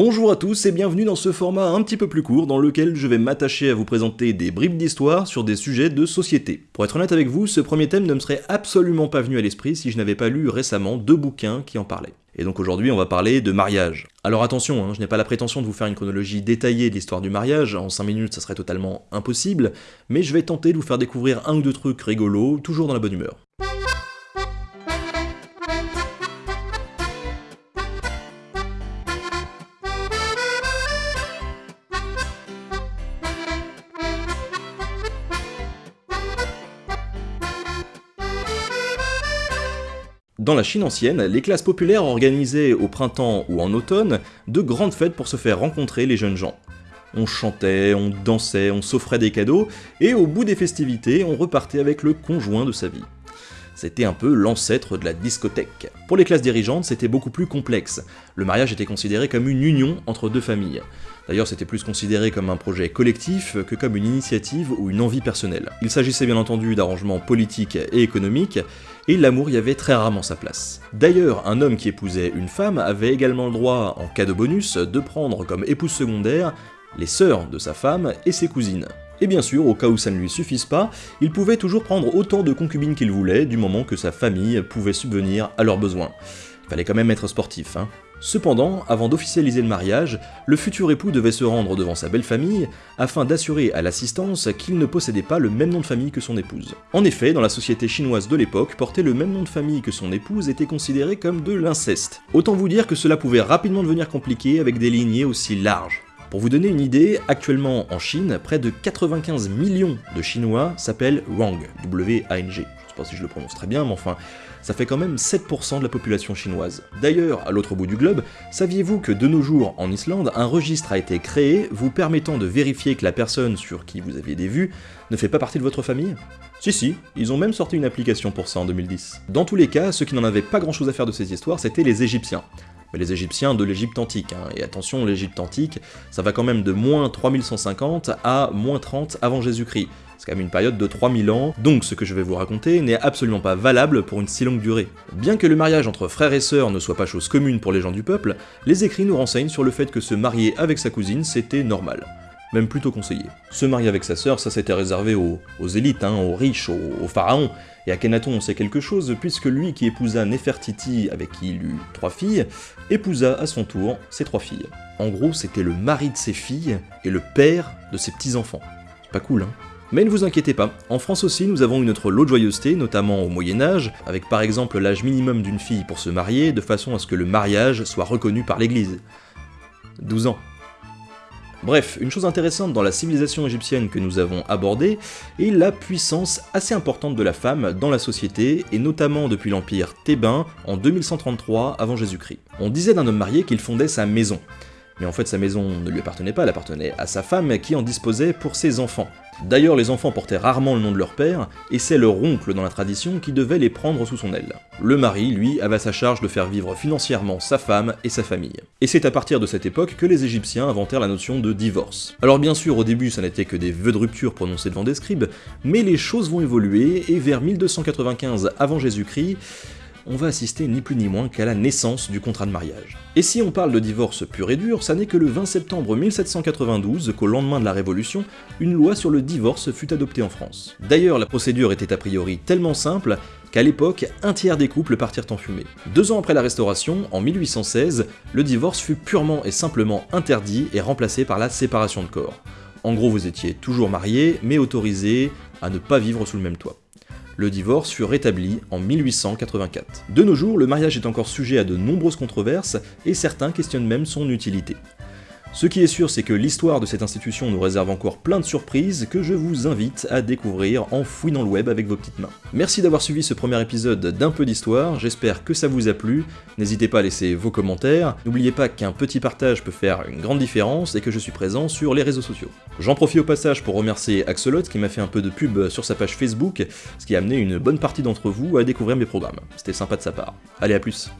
Bonjour à tous et bienvenue dans ce format un petit peu plus court dans lequel je vais m'attacher à vous présenter des bribes d'histoire sur des sujets de société. Pour être honnête avec vous, ce premier thème ne me serait absolument pas venu à l'esprit si je n'avais pas lu récemment deux bouquins qui en parlaient. Et donc aujourd'hui on va parler de mariage. Alors attention, hein, je n'ai pas la prétention de vous faire une chronologie détaillée de l'histoire du mariage, en 5 minutes ça serait totalement impossible, mais je vais tenter de vous faire découvrir un ou deux trucs rigolos, toujours dans la bonne humeur. Dans la Chine ancienne, les classes populaires organisaient au printemps ou en automne de grandes fêtes pour se faire rencontrer les jeunes gens. On chantait, on dansait, on s'offrait des cadeaux, et au bout des festivités, on repartait avec le conjoint de sa vie. C'était un peu l'ancêtre de la discothèque. Pour les classes dirigeantes, c'était beaucoup plus complexe. Le mariage était considéré comme une union entre deux familles. D'ailleurs, c'était plus considéré comme un projet collectif que comme une initiative ou une envie personnelle. Il s'agissait bien entendu d'arrangements politiques et économiques, et l'amour y avait très rarement sa place. D'ailleurs, un homme qui épousait une femme avait également le droit, en cas de bonus, de prendre comme épouse secondaire les sœurs de sa femme et ses cousines. Et bien sûr, au cas où ça ne lui suffise pas, il pouvait toujours prendre autant de concubines qu'il voulait, du moment que sa famille pouvait subvenir à leurs besoins. Il fallait quand même être sportif, hein. Cependant, avant d'officialiser le mariage, le futur époux devait se rendre devant sa belle famille afin d'assurer à l'assistance qu'il ne possédait pas le même nom de famille que son épouse. En effet, dans la société chinoise de l'époque, porter le même nom de famille que son épouse était considéré comme de l'inceste. Autant vous dire que cela pouvait rapidement devenir compliqué avec des lignées aussi larges. Pour vous donner une idée, actuellement en Chine, près de 95 millions de Chinois s'appellent Wang, W-A-N-G. Je sais pas si je le prononce très bien, mais enfin, ça fait quand même 7% de la population chinoise. D'ailleurs, à l'autre bout du globe, saviez-vous que de nos jours, en Islande, un registre a été créé vous permettant de vérifier que la personne sur qui vous aviez des vues ne fait pas partie de votre famille? Si si, ils ont même sorti une application pour ça en 2010. Dans tous les cas, ceux qui n'en avaient pas grand chose à faire de ces histoires, c'était les Égyptiens mais les Égyptiens de l'Égypte antique. Hein. Et attention, l'Égypte antique, ça va quand même de moins 3150 à moins 30 avant Jésus-Christ. C'est quand même une période de 3000 ans, donc ce que je vais vous raconter n'est absolument pas valable pour une si longue durée. Bien que le mariage entre frères et sœurs ne soit pas chose commune pour les gens du peuple, les écrits nous renseignent sur le fait que se marier avec sa cousine, c'était normal même plutôt conseillé. Se marier avec sa sœur, ça s'était réservé aux, élites, hein, aux riches, aux, aux, pharaons, et Akhenaton on sait quelque chose, puisque lui qui épousa Nefertiti, avec qui il eut trois filles, épousa à son tour ses trois filles. En gros, c'était le mari de ses filles et le père de ses petits-enfants. C'est pas cool, hein mais ne vous inquiétez pas, en France aussi nous avons une autre lot de joyeuseté, notamment au Moyen-Âge, avec par exemple l'âge minimum d'une fille pour se marier, de façon à ce que le mariage soit reconnu par l'église. 12 ans. Bref, une chose intéressante dans la civilisation égyptienne que nous avons abordée est la puissance assez importante de la femme dans la société, et notamment depuis l'empire thébain en 2133 avant Jésus-Christ. On disait d'un homme marié qu'il fondait sa maison, mais en fait sa maison ne lui appartenait pas, elle appartenait à sa femme qui en disposait pour ses enfants. D'ailleurs, les enfants portaient rarement le nom de leur père, et c'est leur oncle dans la tradition qui devait les prendre sous son aile. Le mari, lui, avait sa charge de faire vivre financièrement sa femme et sa famille. Et c'est à partir de cette époque que les Égyptiens inventèrent la notion de divorce. Alors bien sûr, au début, ça n'était que des vœux de rupture prononcés devant des scribes, mais les choses vont évoluer, et vers 1295 avant Jésus-Christ, on va assister ni plus ni moins qu'à la naissance du contrat de mariage. Et si on parle de divorce pur et dur, ça n'est que le 20 septembre 1792 qu'au lendemain de la Révolution, une loi sur le divorce fut adoptée en France. D'ailleurs, la procédure était a priori tellement simple qu'à l'époque, un tiers des couples partirent en fumée. Deux ans après la Restauration, en 1816, le divorce fut purement et simplement interdit et remplacé par la séparation de corps. En gros, vous étiez toujours marié, mais autorisé à ne pas vivre sous le même toit le divorce fut rétabli en 1884. De nos jours, le mariage est encore sujet à de nombreuses controverses, et certains questionnent même son utilité. Ce qui est sûr, c'est que l'histoire de cette institution nous réserve encore plein de surprises que je vous invite à découvrir en fouillant le web avec vos petites mains. Merci d'avoir suivi ce premier épisode d'un peu d'histoire, j'espère que ça vous a plu, n'hésitez pas à laisser vos commentaires, n'oubliez pas qu'un petit partage peut faire une grande différence et que je suis présent sur les réseaux sociaux. J'en profite au passage pour remercier Axolot qui m'a fait un peu de pub sur sa page Facebook, ce qui a amené une bonne partie d'entre vous à découvrir mes programmes. C'était sympa de sa part. Allez à plus